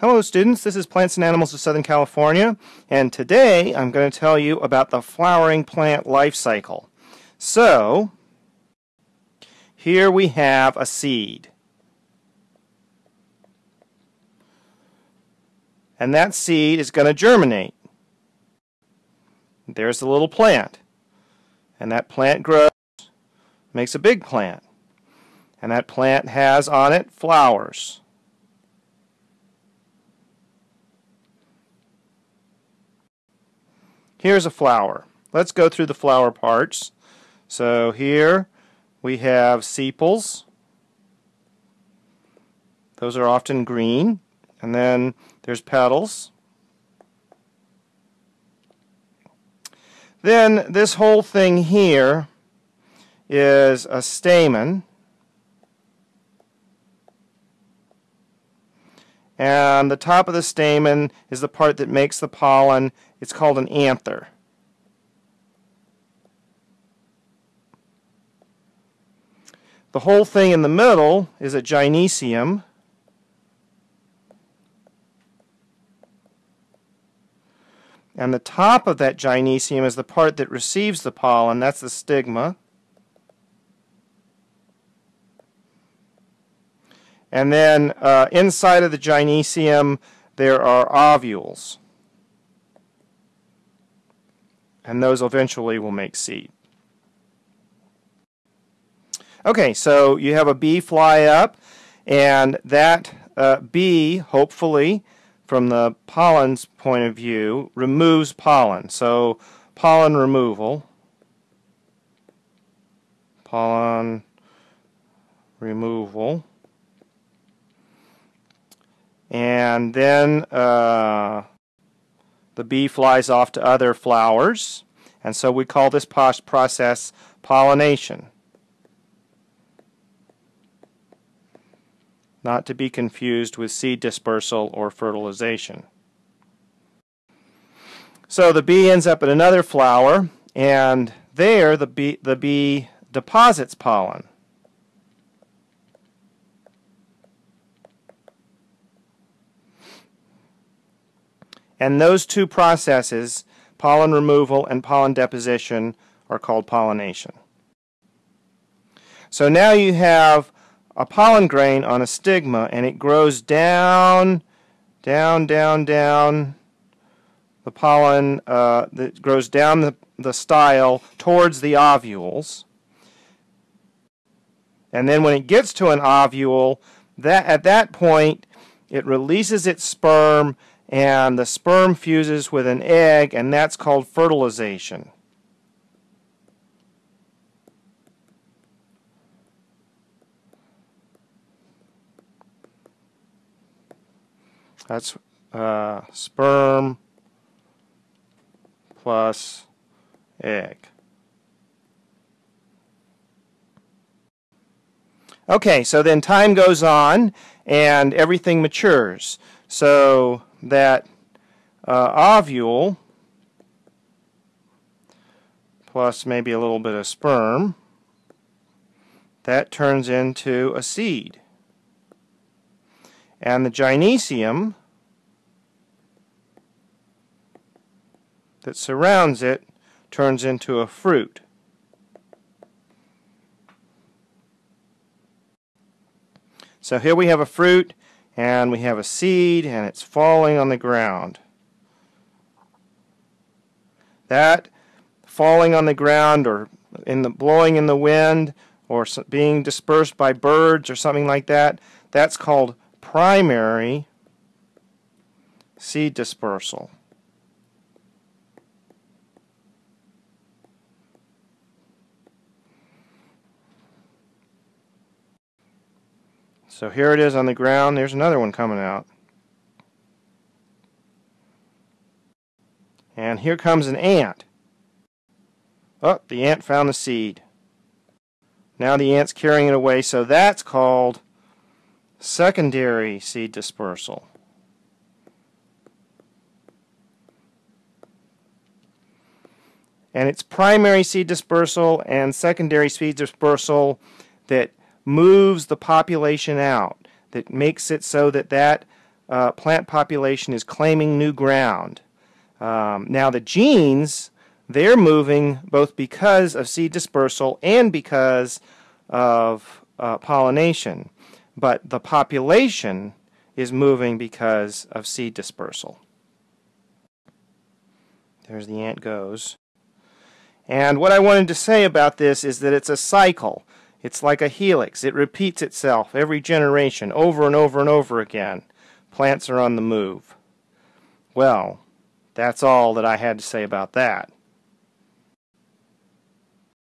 Hello students, this is Plants and Animals of Southern California and today I'm going to tell you about the flowering plant life cycle. So, here we have a seed. And that seed is going to germinate. There's the little plant. And that plant grows, makes a big plant. And that plant has on it flowers. Here's a flower. Let's go through the flower parts. So here we have sepals. Those are often green. And then there's petals. Then this whole thing here is a stamen. And the top of the stamen is the part that makes the pollen. It's called an anther. The whole thing in the middle is a gynecium. And the top of that gynecium is the part that receives the pollen. That's the stigma. And then uh, inside of the gynecium, there are ovules. And those eventually will make seed. Okay, so you have a bee fly up, and that uh, bee, hopefully, from the pollen's point of view, removes pollen. So pollen removal, pollen removal, and then uh, the bee flies off to other flowers, and so we call this process pollination. not to be confused with seed dispersal or fertilization. So the bee ends up in another flower, and there the bee, the bee deposits pollen. And those two processes, pollen removal and pollen deposition, are called pollination. So now you have a pollen grain on a stigma and it grows down, down, down, down. The pollen uh, that grows down the, the style towards the ovules. And then when it gets to an ovule, that at that point it releases its sperm and the sperm fuses with an egg and that's called fertilization. That's uh, sperm plus egg. Okay, so then time goes on and everything matures. So that uh, ovule plus maybe a little bit of sperm, that turns into a seed. And the gynecium that surrounds it turns into a fruit. So here we have a fruit and we have a seed and it's falling on the ground. That falling on the ground or in the blowing in the wind or being dispersed by birds or something like that, that's called primary seed dispersal. So here it is on the ground. There's another one coming out. And here comes an ant. Oh, the ant found the seed. Now the ant's carrying it away, so that's called secondary seed dispersal. And it's primary seed dispersal and secondary seed dispersal that moves the population out, that makes it so that that uh, plant population is claiming new ground. Um, now the genes, they're moving both because of seed dispersal and because of uh, pollination. But the population is moving because of seed dispersal. There's the ant goes. And what I wanted to say about this is that it's a cycle. It's like a helix. It repeats itself every generation over and over and over again. Plants are on the move. Well, that's all that I had to say about that.